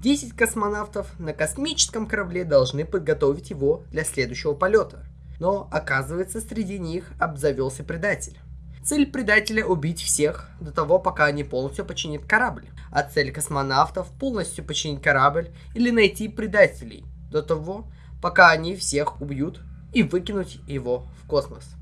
10 космонавтов на космическом корабле должны подготовить его для следующего полета. Но оказывается, среди них обзавелся предатель. Цель предателя убить всех до того, пока они полностью починят корабль. А цель космонавтов полностью починить корабль или найти предателей до того, пока они всех убьют и выкинуть его в космос.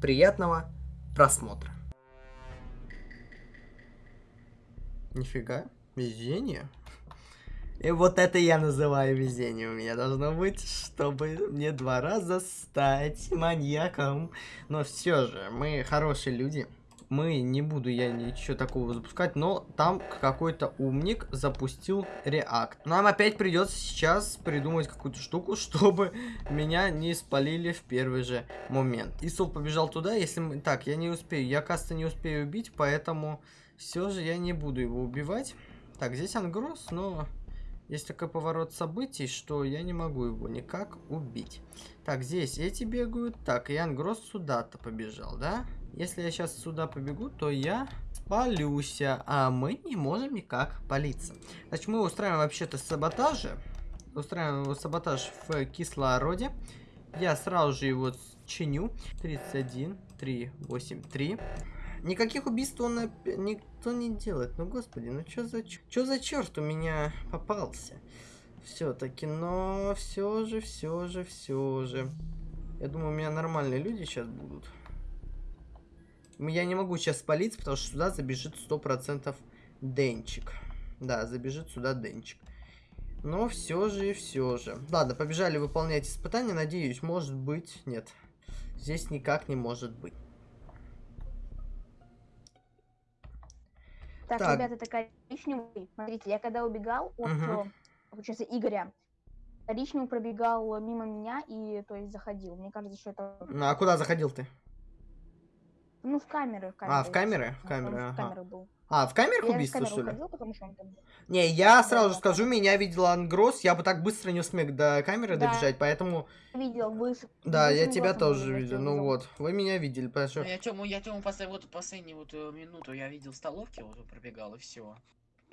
Приятного просмотра. Нифига, везение. И вот это я называю везение у меня должно быть, чтобы мне два раза стать маньяком. Но все же, мы хорошие люди. Мы, не буду я ничего такого запускать, но там какой-то умник запустил реакт. Нам опять придется сейчас придумать какую-то штуку, чтобы меня не спалили в первый же момент. Исул побежал туда, если мы... Так, я не успею, я каста не успею убить, поэтому все же я не буду его убивать. Так, здесь ангрос, но есть такой поворот событий, что я не могу его никак убить. Так, здесь эти бегают. Так, и ангрос сюда-то побежал, да? Если я сейчас сюда побегу, то я спалюсь, а мы не можем никак палиться. Значит, мы устраиваем вообще-то саботажи. Устраиваем саботаж в кислороде. Я сразу же его чиню. 31, 3, 8, 3. Никаких убийств он никто не делает. Ну, господи, ну что за, что за черт у меня попался? Все-таки, но все же, все же, все же. Я думаю, у меня нормальные люди сейчас будут. Я не могу сейчас спалиться, потому что сюда забежит 100% Денчик. Да, забежит сюда Денчик. Но все же все же. Ладно, побежали выполнять испытания. Надеюсь, может быть... Нет, здесь никак не может быть. Так, так. ребята, это коричневый. Смотрите, я когда убегал от, угу. получается, Игоря, коричневый пробегал мимо меня и, то есть, заходил. Мне кажется, что это... Ну, а куда заходил ты? Ну, в камеры. В камеры а, в камеры? В камеры, ага. В камеры был. А, в камерах я убийство, что ли? Ходил, потому что он там... Не, я сразу же скажу, меня видел Ангрос, я бы так быстро не смог до камеры да. добежать, поэтому... Видел, вы... Да, я тебя тоже видел, ну вот, вы меня видели, потому ну, Я Тему, я Тему после, вот, последнюю вот э, минуту я видел в столовке, вот пробегал, и все.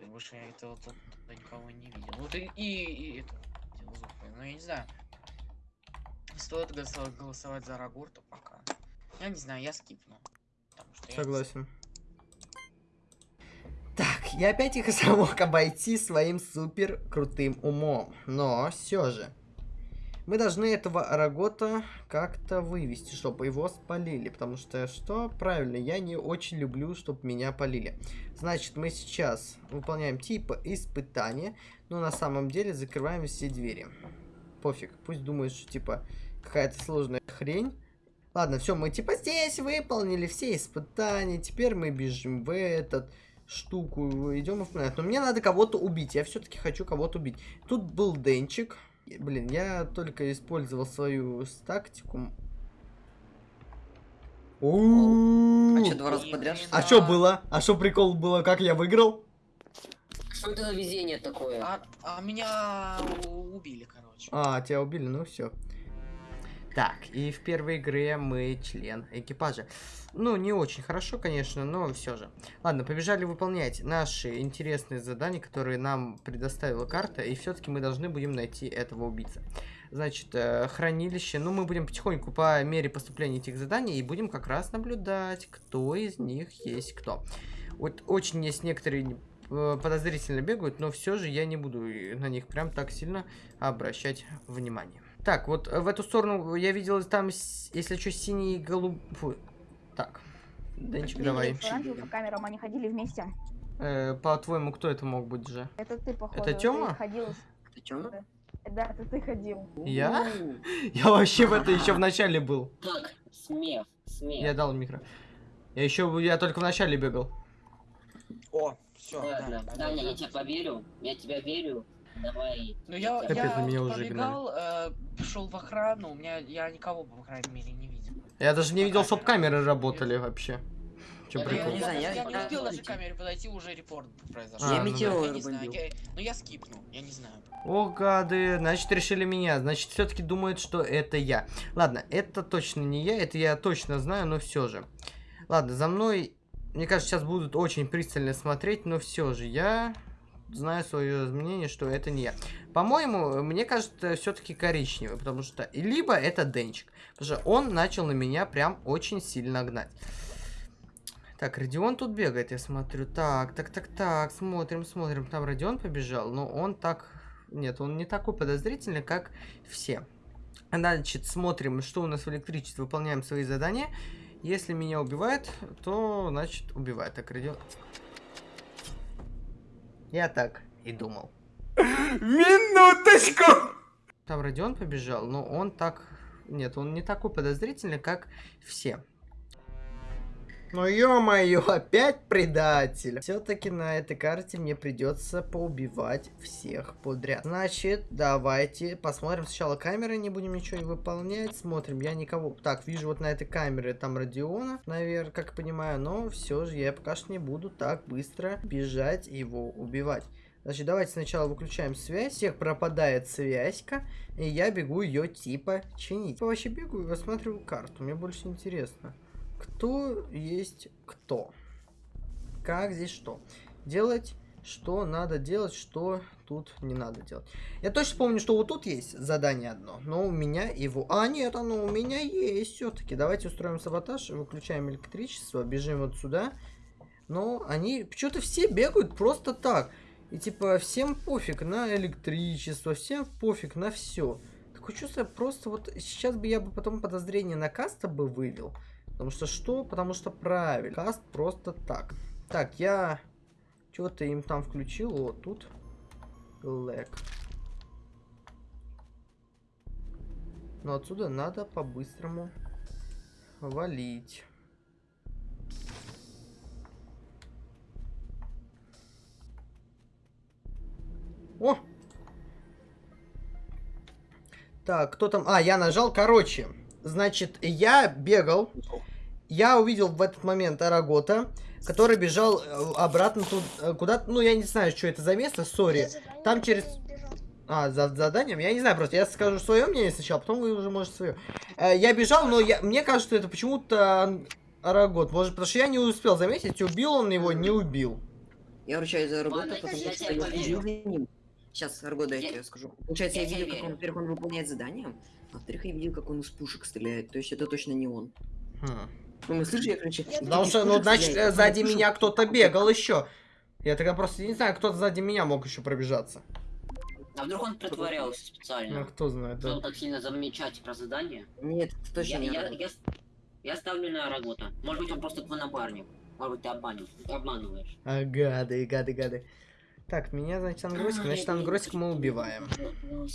Больше я это вот, никого не видел. Вот и, и, и это, ну я не знаю. Стоит голосовать за Рагурта пока. Я не знаю, я скипну. Согласен. Так, я опять их смог обойти своим супер крутым умом. Но все же. Мы должны этого Арагота как-то вывести, чтобы его спалили. Потому что, что? Правильно, я не очень люблю, чтобы меня полили. Значит, мы сейчас выполняем типа испытания. Но на самом деле закрываем все двери. Пофиг, пусть думают, что типа какая-то сложная хрень. Ладно, все, мы типа здесь выполнили все испытания. Теперь мы бежим в этот штуку, идем выполнять. Но мне надо кого-то убить. Я все-таки хочу кого-то убить. Тут был Денчик. Блин, я только использовал свою тактику. А что, два раза подряд? А что было? А что прикол было? Как я выиграл? Что это за везение такое? А, а меня убили, короче. А, тебя убили, ну все. Так, и в первой игре мы член экипажа. Ну, не очень хорошо, конечно, но все же. Ладно, побежали выполнять наши интересные задания, которые нам предоставила карта. И все-таки мы должны будем найти этого убийца. Значит, э, хранилище. Ну, мы будем потихоньку по мере поступления этих заданий и будем как раз наблюдать, кто из них есть кто. Вот очень есть некоторые э, подозрительно бегают, но все же я не буду на них прям так сильно обращать внимание. Так, вот в эту сторону я видел там, если что, синий и голуб... Фу. Так, Денчик, давай. По камерам они ходили вместе. Э, По-твоему, кто это мог быть же? Это ты, походу. Это Тёма? Ходил... Это Тёма? Да, это ты ходил. Я? Я вообще в это еще в начале был. Так, смех, смех. Я дал микро. Я еще, я только в начале бегал. О, все. Ладно, Даня, я тебе поверю, я тебя верю. Давай. Ну я, Капец, я меня уже побегал, э, пришел в охрану, у меня я никого, по крайней мере, не видел. Я даже не видел, чтобы камеры работали вообще. Че я, прикол? Я, не знаю, я, я, не успел даже камере подойти, уже репорт произошел. А, я ну, метеор я не знаю, я, ну я скипнул, я не знаю. О, гады, значит решили меня, значит все-таки думают, что это я. Ладно, это точно не я, это я точно знаю, но все же. Ладно, за мной, мне кажется, сейчас будут очень пристально смотреть, но все же я знаю свое мнение, что это не я. По-моему, мне кажется, все-таки коричневый, потому что... Либо это Денчик, потому что он начал на меня прям очень сильно гнать. Так, Родион тут бегает, я смотрю. Так, так, так, так, смотрим, смотрим. Там Родион побежал, но он так... Нет, он не такой подозрительный, как все. Значит, смотрим, что у нас в электричестве, выполняем свои задания. Если меня убивает, то, значит, убивает. Так, Родион... Я так и думал. Минуточку! Там Родион побежал, но он так... Нет, он не такой подозрительный, как все. Ну ё-моё, опять предатель. Все-таки на этой карте мне придется поубивать всех подряд. Значит, давайте посмотрим сначала камеры, не будем ничего не выполнять. Смотрим, я никого... Так, вижу вот на этой камере там Родиона, наверное, как понимаю. Но все же я пока что не буду так быстро бежать его убивать. Значит, давайте сначала выключаем связь. Всех пропадает связька. И я бегу ее типа чинить. Я вообще бегаю и рассматриваю карту. Мне больше интересно кто есть кто. Как здесь что. Делать, что надо делать, что тут не надо делать. Я точно помню, что вот тут есть задание одно, но у меня его... А, нет, оно у меня есть все-таки. Давайте устроим саботаж, выключаем электричество, бежим вот сюда. Но они почему-то все бегают просто так. И типа всем пофиг на электричество, всем пофиг на все. Такое чувство, просто вот сейчас бы я бы потом подозрение на каста бы вывел. Потому что что? Потому что правильно. Каст просто так. Так, я что-то им там включил. Вот тут. Лэг. Но отсюда надо по-быстрому валить. О! Так, кто там? А, я нажал. Короче, Значит, я бегал, я увидел в этот момент Арагота, который бежал э, обратно тут, э, куда-то, ну, я не знаю, что это за место, сори. Там через... А, за заданием? Я не знаю, просто я скажу свое мнение сначала, потом вы уже можете свое. Э, я бежал, но я, мне кажется, что это почему-то Арагот. Может, потому что я не успел заметить, убил он его, не убил. Я ручаюсь за Арагота, потому я что я следил за ним. Сейчас, Аргода, я Я- тебе скажу. Получается, я, я видел, как он, во-первых, он выполняет задание, а во-вторых, я видел, как он из пушек стреляет. То есть это точно не он. Хм. Ну, мы слышали, короче... Потому что, ну, значит, стреляет, э, сзади пушек меня кто-то бегал еще. Я тогда просто не знаю, кто сзади меня мог еще пробежаться. А вдруг он притворялся Ну, специально? кто знает, да. так сильно замечать про задание? Нет, это точно Я, не я, я, я ставлю на работу. Может быть, он просто твой напарник. Может быть, ты обманешь. Ты обманываешь. А, гады, гады, гады. Так, меня, значит, Ангросик. А, Значит, я- Ангросик мы убиваем. Ну,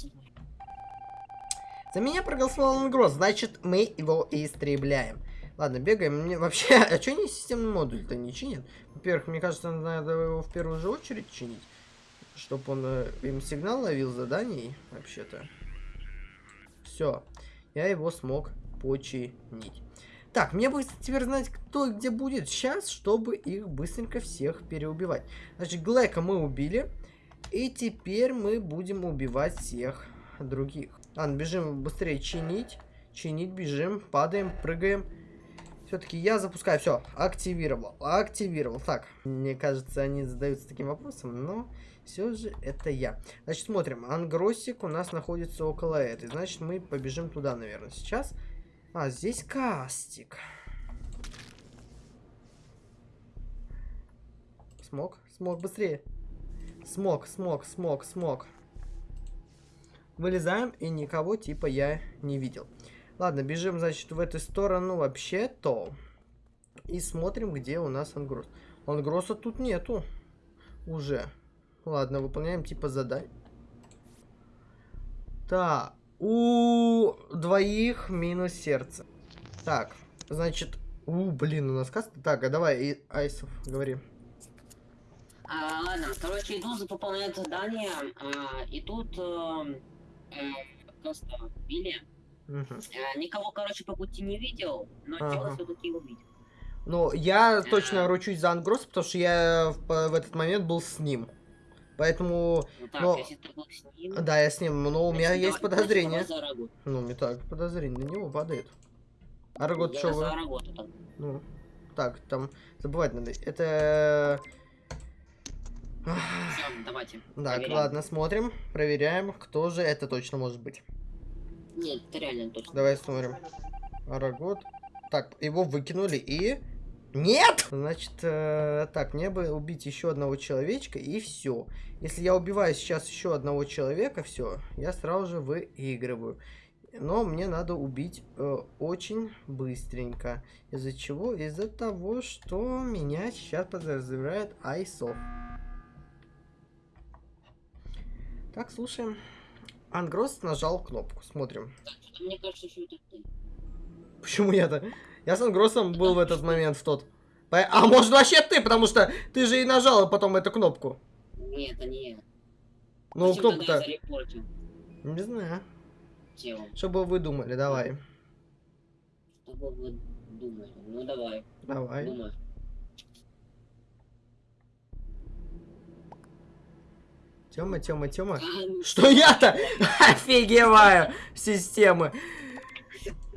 За меня проголосовал Ангрос, значит, мы его истребляем. Ладно, бегаем. Мне вообще... А что они системный модуль-то не чинят? Во-первых, мне кажется, надо его в первую же очередь чинить. Чтобы он э, им сигнал ловил заданий, вообще-то. Все. Я его смог починить. Так, мне бы теперь знать, кто где будет сейчас, чтобы их быстренько всех переубивать. Значит, Глэка мы убили. И теперь мы будем убивать всех других. Ладно, бежим быстрее чинить. Чинить, бежим, падаем, прыгаем. Все-таки я запускаю. Все, активировал. Активировал. Так, мне кажется, они задаются таким вопросом, но все же это я. Значит, смотрим. Ангросик у нас находится около этой. Значит, мы побежим туда, наверное, сейчас. А, здесь кастик. Смог? Смог, быстрее. Смог, смог, смог, смог. Вылезаем, и никого типа я не видел. Ладно, бежим, значит, в эту сторону вообще-то. И смотрим, где у нас ангрос. Ангроса тут нету. Уже. Ладно, выполняем типа задание. Так. У двоих минус сердце. Так, значит... У, блин, у нас каста. Так, а давай, и- Айсов, говори. А, ладно, короче, иду за выполнять задание, а, и тут э, э, просто Билли. Э, никого, короче, по пути не видел, но Ага. тело все-таки увидел. Ну, я точно ручусь за Ангрос, потому что я в, в этот момент был с ним. Поэтому, Ну так, Но- если ты был с ним... да, я с ним, но у меня есть подозрение. Ну, мне так, подозрение на него падает. Аргот, Я что вы? Ну, так, там, забывать надо. Это... Все, давайте. Так, проверяем. ладно, смотрим, проверяем, кто же это точно может быть. Нет, это реально точно. Давай смотрим. Арагот. Так, его выкинули и... Нет! Значит, э, так, мне бы убить еще одного человечка и все. Если я убиваю сейчас еще одного человека, все, я сразу же выигрываю. Но мне надо убить э, очень быстренько. Из-за чего? Из-за того, что меня сейчас подозревает Айсов. Так, слушаем. Ангрос нажал кнопку. Смотрим. Мне кажется, что это ты. Почему я-то? Я с Ангросом был в этот момент в тот. А может вообще ты, потому что ты же и нажала потом эту кнопку. Нет, это не я. Ну, кнопку-то... Не знаю. тело? Что бы вы думали, давай. Что бы вы думали? Ну давай, Давай. думай. Тёма, Тёма, Тёма. Ну, Что я-то офигеваю системы.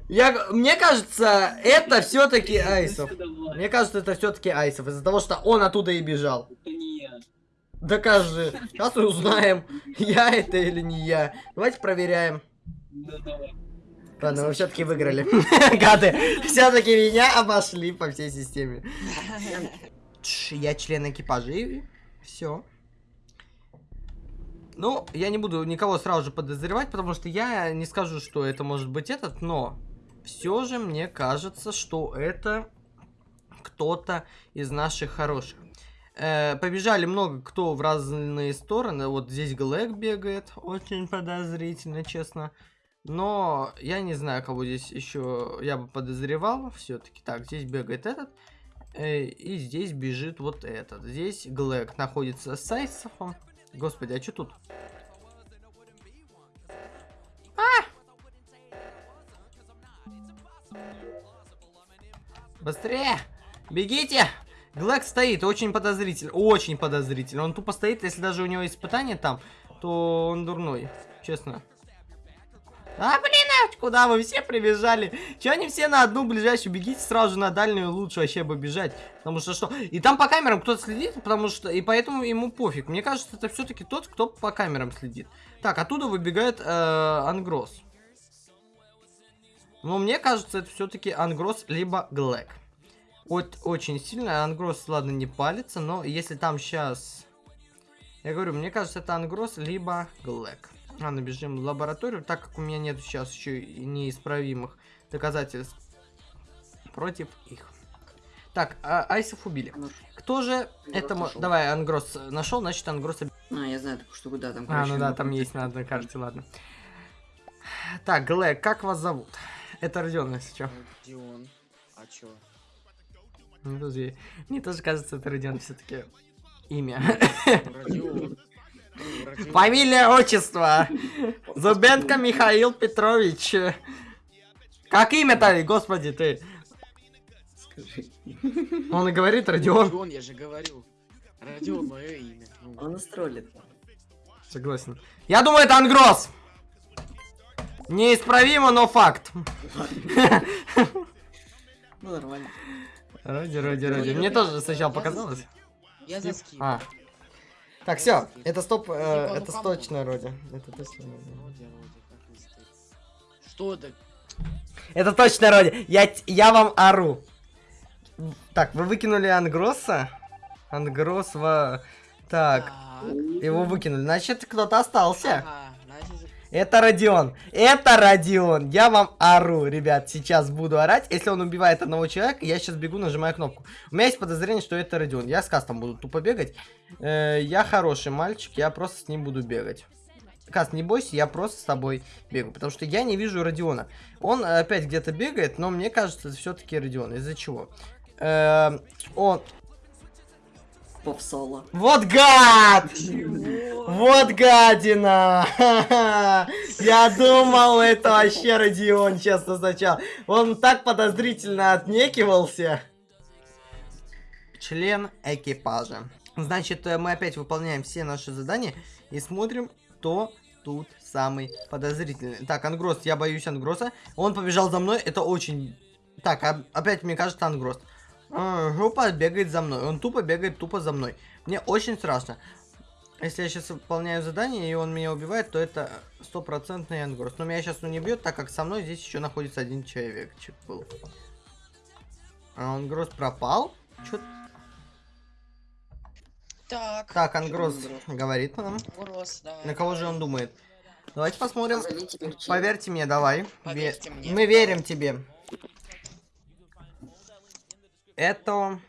Я, мне кажется, это все-таки Айсов. Мне кажется, это все-таки Айсов, из-за того, что он оттуда и бежал. Это не я. Докажи. Сейчас узнаем, я это или не я. Давайте проверяем. Ну. Ладно, вы все-таки выиграли. Гады, все-таки меня обошли по всей системе. Я член экипажа и все. Ну, я не буду никого сразу же подозревать, потому что я не скажу, что это может быть этот, но все же мне кажется, что это кто-то из наших хороших. Э, побежали много кто в разные стороны. Вот здесь Глэк бегает, очень подозрительно, честно. Но я не знаю, кого здесь еще я бы подозревал. Все-таки так, здесь бегает этот. э, и здесь бежит вот этот. Здесь Глэк находится с Айсофом. Господи, а что тут? А! Быстрее! Бегите! Глэк стоит, очень подозрительно, очень подозрительно. Он тупо стоит, если даже у него испытание там, то он дурной, честно. А, блин, а куда вы все прибежали? Че они все на одну ближайшую? Бегите сразу же на дальнюю, лучше вообще бы бежать. Потому что что? И там по камерам кто-то следит, потому что... И поэтому ему пофиг. Мне кажется, это все-таки тот, кто по камерам следит. Так, оттуда выбегает э, Ангрос. Но мне кажется, это все-таки Ангрос либо Глэк. Вот очень сильно. Ангрос, ладно, не палится, но если там сейчас... Я говорю, мне кажется, это Ангрос либо Глэк. Ладно, бежим в лабораторию, так как у меня нет сейчас еще неисправимых доказательств против их. Так, а, Айсов убили. Ну, Кто же Ангрос это... нашел. Давай, Ангрос нашел, значит, Ангрос... А, я знаю такую штуку, да, там, А, короче, ну да, там есть на одной карте, ладно. Так, Глэк, как вас зовут? Это Родион, если чё. Родион. А чё? Ну, подожди. Мне тоже кажется, это Родион все-таки имя. Родион. Ну. Фамилия, отчество. Зубенко Михаил Петрович. Как имя-то, господи, ты? Скажи. Он и говорит Родион. Родион, я же говорю. Родион, мое имя. Ну, Он нас троллит. Согласен. Я думаю, это Ангрос. Неисправимо, но факт. Ну, нормально. Роди, роди, роди. Мне тоже сначала показалось. Я за скип. Так, все, это стоп, э, это точно Роди. Это точно стоите? Что да? Это точно Роди. Я, я вам ору. Так, вы выкинули Ангроса? Ангрос в... Так, его выкинули. Значит, кто-то остался. Ага, Это Родион. Это Родион. Я вам ору, ребят. Сейчас буду орать. Если он убивает одного человека, я сейчас бегу, нажимаю кнопку. У меня есть подозрение, что это Родион. Я с кастом буду тупо бегать. Э, я хороший мальчик, я просто с ним буду бегать. Каст, не бойся, я просто с тобой бегаю. Потому что я не вижу Родиона. Он опять где-то бегает, но мне кажется, это все-таки Родион. Из-за чего? Э, он... Попсала. Вот гад! Вот гадина! Я думал, это вообще Родион, честно, сначала. Он так подозрительно отнекивался. Член экипажа. Значит, э, мы опять выполняем все наши задания и смотрим, кто тут самый подозрительный. Так, Ангрос, я боюсь Ангроса. Он побежал за мной, это очень... Так, опять мне кажется Ангрос. А, Жопа бегает за мной. Он тупо бегает тупо за мной. Мне очень страшно. Если я сейчас выполняю задание, и он меня убивает, то это стопроцентный ангрос. Но меня сейчас он не бьет, так как со мной здесь еще находится один человечек был. А ангрос пропал? Чё? Так. Так, ангрос говорит нам. Урос, давай. На кого же он думает? Давайте посмотрим. Поверьте мне, давай. Поверьте Ве- мне. Мы верим тебе. Это...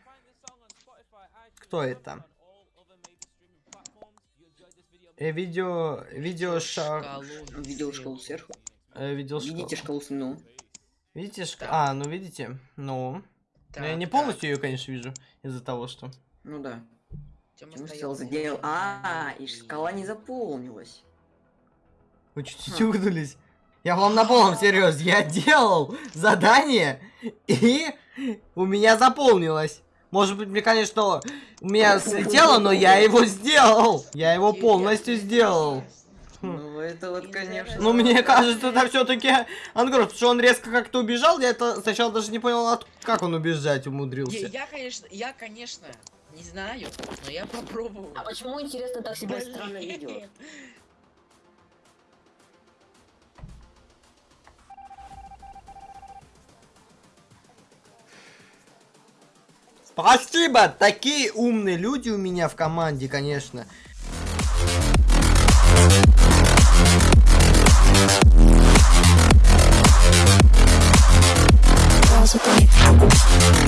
Кто это? Э, видео... Видео ша... Шкалу Видел шкалу сверху. э, видео шкалу. Видите шкалу с ну. Видите шка- Да. А, ну видите. Ну. Но я не полностью ее, конечно, вижу. Из-за того, что... Ну да. Почему за задел? А, и шкала не заполнилась. Вы чуть-чуть угнулись. Я вам на полном серьезе. Я делал задание, и у меня заполнилось. Может быть, мне, конечно, у меня слетело, но я его сделал. Я его полностью сделал. Ну это вот, конечно. Ну, мне кажется, это все-таки Ангрос, потому что он резко как-то убежал. Я это сначала даже не понял, от- как он убежать Я, умудрился. я, конечно, я, конечно, не знаю, но я попробовал. А почему, интересно, так себя странно ведет? Спасибо! Такие умные люди у меня в команде, конечно. With